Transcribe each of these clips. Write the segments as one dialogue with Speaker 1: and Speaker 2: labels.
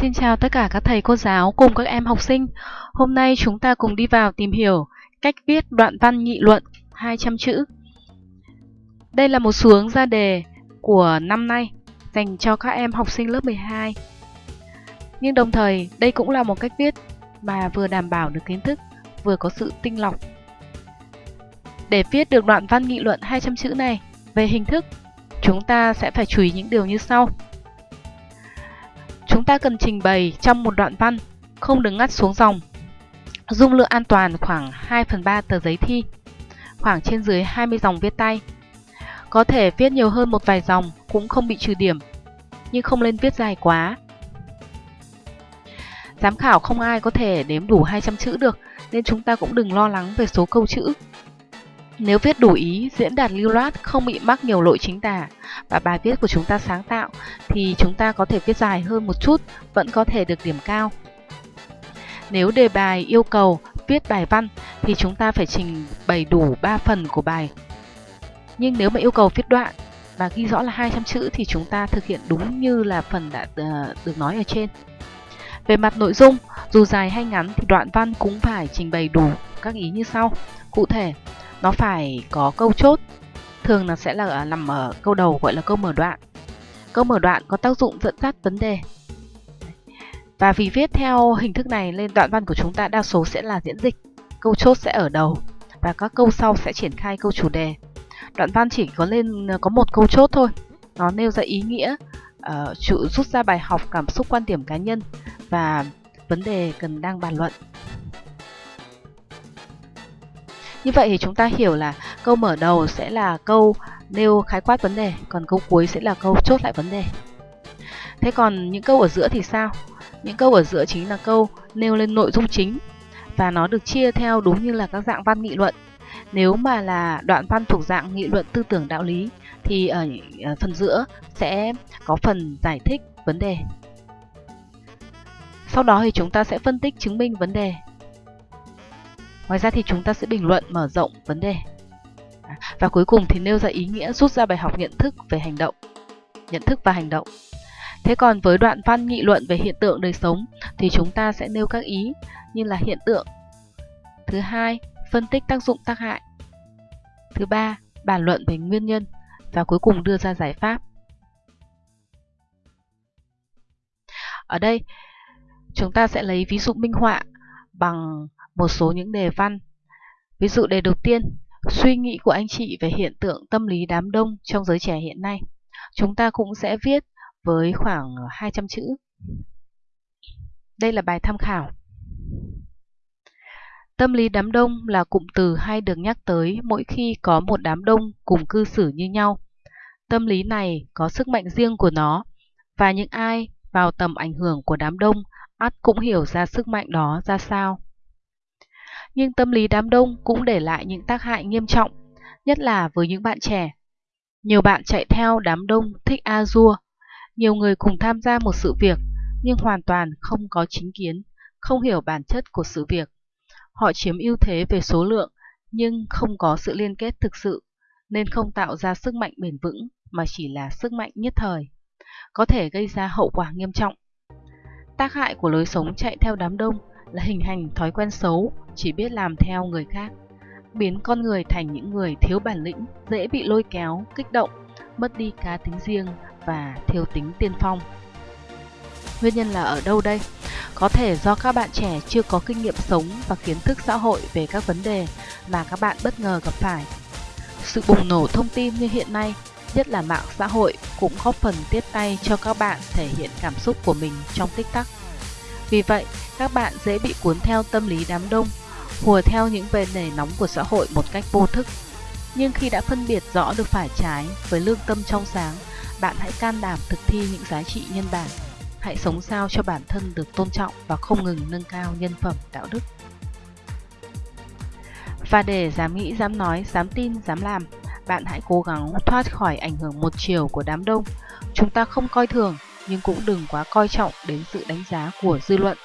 Speaker 1: Xin chào tất cả các thầy cô giáo cùng các em học sinh. Hôm nay chúng ta cùng đi vào tìm hiểu cách viết đoạn văn nghị luận 200 chữ. Đây là một xuống ra đề của năm nay dành cho các em học sinh lớp 12. Nhưng đồng thời đây cũng là một cách viết mà vừa đảm bảo được kiến thức, vừa có sự tinh lọc. Để viết được đoạn văn nghị luận 200 chữ này về hình thức, chúng ta sẽ phải chú ý những điều như sau. Chúng ta cần trình bày trong một đoạn văn, không được ngắt xuống dòng. Dung lượng an toàn khoảng 2 phần 3 tờ giấy thi, khoảng trên dưới 20 dòng viết tay. Có thể viết nhiều hơn một vài dòng cũng không bị trừ điểm, nhưng không nên viết dài quá. Giám khảo không ai có thể đếm đủ 200 chữ được, nên chúng ta cũng đừng lo lắng về số câu chữ. Nếu viết đủ ý, diễn đạt lưu loát, không bị mắc nhiều lỗi chính tả và bài viết của chúng ta sáng tạo thì chúng ta có thể viết dài hơn một chút, vẫn có thể được điểm cao. Nếu đề bài yêu cầu viết bài văn thì chúng ta phải trình bày đủ 3 phần của bài. Nhưng nếu mà yêu cầu viết đoạn và ghi rõ là 200 chữ thì chúng ta thực hiện đúng như là phần đã ờ, được nói ở trên. Về mặt nội dung, dù dài hay ngắn thì đoạn văn cũng phải trình bày đủ các ý như sau. Cụ thể, nó phải có câu chốt thường là sẽ là à, nằm ở câu đầu gọi là câu mở đoạn. Câu mở đoạn có tác dụng dẫn dắt vấn đề. Và vì viết theo hình thức này nên đoạn văn của chúng ta đa số sẽ là diễn dịch. Câu chốt sẽ ở đầu và các câu sau sẽ triển khai câu chủ đề. Đoạn văn chỉ có lên à, có một câu chốt thôi. Nó nêu ra ý nghĩa uh, rút ra bài học cảm xúc quan điểm cá nhân và vấn đề cần đang bàn luận như vậy thì chúng ta hiểu là câu mở đầu sẽ là câu nêu khái quát vấn đề, còn câu cuối sẽ là câu chốt lại vấn đề. Thế còn những câu ở giữa thì sao? Những câu ở giữa chính là câu nêu lên nội dung chính và nó được chia theo đúng như là các dạng văn nghị luận. Nếu mà là đoạn văn thuộc dạng nghị luận tư tưởng đạo lý thì ở phần giữa sẽ có phần giải thích vấn đề. Sau đó thì chúng ta sẽ phân tích chứng minh vấn đề Ngoài ra thì chúng ta sẽ bình luận mở rộng vấn đề. Và cuối cùng thì nêu ra ý nghĩa rút ra bài học nhận thức về hành động. Nhận thức và hành động. Thế còn với đoạn văn nghị luận về hiện tượng đời sống thì chúng ta sẽ nêu các ý như là hiện tượng. Thứ hai, phân tích tác dụng tác hại. Thứ ba, bàn luận về nguyên nhân và cuối cùng đưa ra giải pháp. Ở đây, chúng ta sẽ lấy ví dụ minh họa bằng một số những đề văn. Ví dụ đề đầu tiên, suy nghĩ của anh chị về hiện tượng tâm lý đám đông trong giới trẻ hiện nay. Chúng ta cũng sẽ viết với khoảng 200 chữ. Đây là bài tham khảo. Tâm lý đám đông là cụm từ hay được nhắc tới mỗi khi có một đám đông cùng cư xử như nhau. Tâm lý này có sức mạnh riêng của nó, và những ai vào tầm ảnh hưởng của đám đông ắt cũng hiểu ra sức mạnh đó ra sao nhưng tâm lý đám đông cũng để lại những tác hại nghiêm trọng, nhất là với những bạn trẻ. Nhiều bạn chạy theo đám đông thích a nhiều người cùng tham gia một sự việc nhưng hoàn toàn không có chính kiến, không hiểu bản chất của sự việc. Họ chiếm ưu thế về số lượng nhưng không có sự liên kết thực sự, nên không tạo ra sức mạnh bền vững mà chỉ là sức mạnh nhất thời, có thể gây ra hậu quả nghiêm trọng. Tác hại của lối sống chạy theo đám đông là hình thành thói quen xấu, chỉ biết làm theo người khác, biến con người thành những người thiếu bản lĩnh, dễ bị lôi kéo, kích động, mất đi cá tính riêng và thiếu tính tiên phong. Nguyên nhân là ở đâu đây? Có thể do các bạn trẻ chưa có kinh nghiệm sống và kiến thức xã hội về các vấn đề mà các bạn bất ngờ gặp phải. Sự bùng nổ thông tin như hiện nay, nhất là mạng xã hội, cũng góp phần tiếp tay cho các bạn thể hiện cảm xúc của mình trong tích tắc. Vì vậy, các bạn dễ bị cuốn theo tâm lý đám đông, hùa theo những bề nề nóng của xã hội một cách vô thức. Nhưng khi đã phân biệt rõ được phải trái với lương tâm trong sáng, bạn hãy can đảm thực thi những giá trị nhân bản. Hãy sống sao cho bản thân được tôn trọng và không ngừng nâng cao nhân phẩm đạo đức. Và để dám nghĩ, dám nói, dám tin, dám làm, bạn hãy cố gắng thoát khỏi ảnh hưởng một chiều của đám đông. Chúng ta không coi thường, nhưng cũng đừng quá coi trọng đến sự đánh giá của dư luận.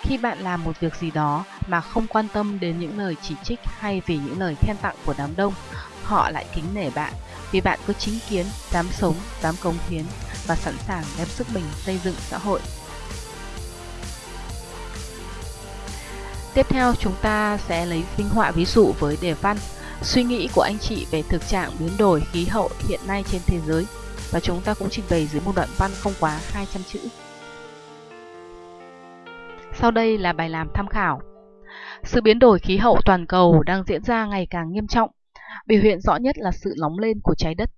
Speaker 1: Khi bạn làm một việc gì đó mà không quan tâm đến những lời chỉ trích hay vì những lời khen tặng của đám đông, họ lại kính nể bạn vì bạn có chính kiến, dám sống, dám cống hiến và sẵn sàng đem sức mình xây dựng xã hội. Tiếp theo chúng ta sẽ lấy minh họa ví dụ với đề văn Suy nghĩ của anh chị về thực trạng biến đổi khí hậu hiện nay trên thế giới và chúng ta cũng trình bày dưới một đoạn văn không quá 200 chữ. Sau đây là bài làm tham khảo. Sự biến đổi khí hậu toàn cầu đang diễn ra ngày càng nghiêm trọng. Biểu hiện rõ nhất là sự nóng lên của trái đất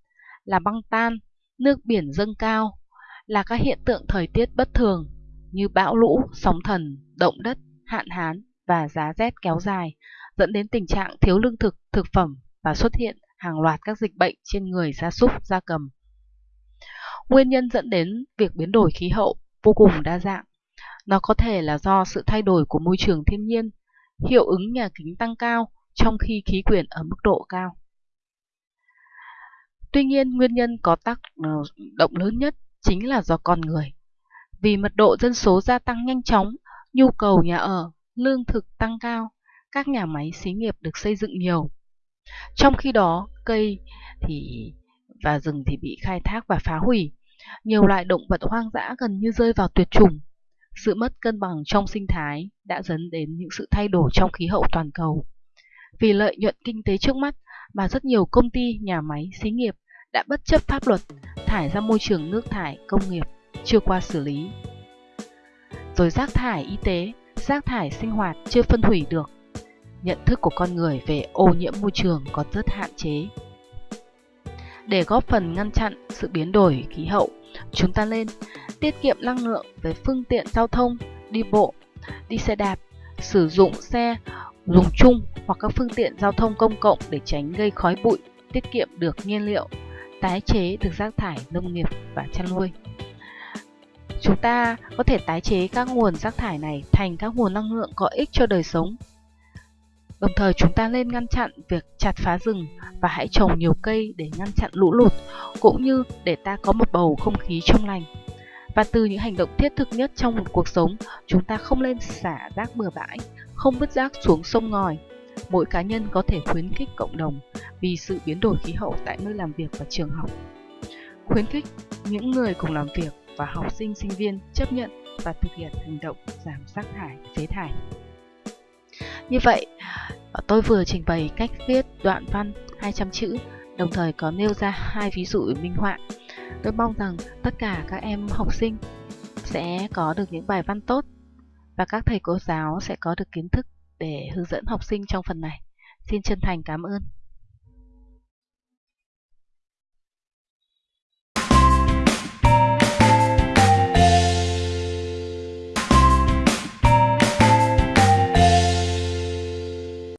Speaker 1: Là băng tan, nước biển dâng cao Là các hiện tượng thời tiết bất thường như bão lũ, sóng thần, động đất, hạn hán và giá rét kéo dài, dẫn đến tình trạng thiếu lương thực, thực phẩm và xuất hiện hàng loạt các dịch bệnh trên người gia súc, gia cầm. Nguyên nhân dẫn đến việc biến đổi khí hậu vô cùng đa dạng. Nó có thể là do sự thay đổi của môi trường thiên nhiên, hiệu ứng nhà kính tăng cao trong khi khí quyển ở mức độ cao. Tuy nhiên, nguyên nhân có tác ờ, động lớn nhất chính là do con người. Vì mật độ dân số gia tăng nhanh chóng, nhu cầu nhà ở, lương thực tăng cao, các nhà máy xí nghiệp được xây dựng nhiều. Trong khi đó, cây thì và rừng thì bị khai thác và phá hủy. Nhiều loại động vật hoang dã gần như rơi vào tuyệt chủng. Sự mất cân bằng trong sinh thái đã dẫn đến những sự thay đổi trong khí hậu toàn cầu. Vì lợi nhuận kinh tế trước mắt mà rất nhiều công ty, nhà máy, xí nghiệp đã bất chấp pháp luật thải ra môi trường nước thải công nghiệp chưa qua xử lý. Rồi rác thải y tế, rác thải sinh hoạt chưa phân hủy được. Nhận thức của con người về ô nhiễm môi trường còn rất hạn chế. Để góp phần ngăn chặn sự biến đổi khí hậu, chúng ta lên tiết kiệm năng lượng về phương tiện giao thông, đi bộ, đi xe đạp, sử dụng xe dùng chung hoặc các phương tiện giao thông công cộng để tránh gây khói bụi, tiết kiệm được nhiên liệu, tái chế được rác thải nông nghiệp và chăn nuôi. Chúng ta có thể tái chế các nguồn rác thải này thành các nguồn năng lượng có ích cho đời sống. Đồng thời chúng ta nên ngăn chặn việc chặt phá rừng và hãy trồng nhiều cây để ngăn chặn lũ lụt, cũng như để ta có một bầu không khí trong lành. Và từ những hành động thiết thực nhất trong một cuộc sống, chúng ta không nên xả rác bừa bãi, không vứt rác xuống sông ngòi. Mỗi cá nhân có thể khuyến khích cộng đồng vì sự biến đổi khí hậu tại nơi làm việc và trường học. Khuyến khích những người cùng làm việc và học sinh sinh viên chấp nhận và thực hiện hành động giảm rác thải, phế thải. Như vậy, tôi vừa trình bày cách viết đoạn văn 200 chữ, đồng thời có nêu ra hai ví dụ minh họa. Tôi mong rằng tất cả các em học sinh sẽ có được những bài văn tốt và các thầy cô giáo sẽ có được kiến thức để hướng dẫn học sinh trong phần này. Xin chân thành cảm ơn.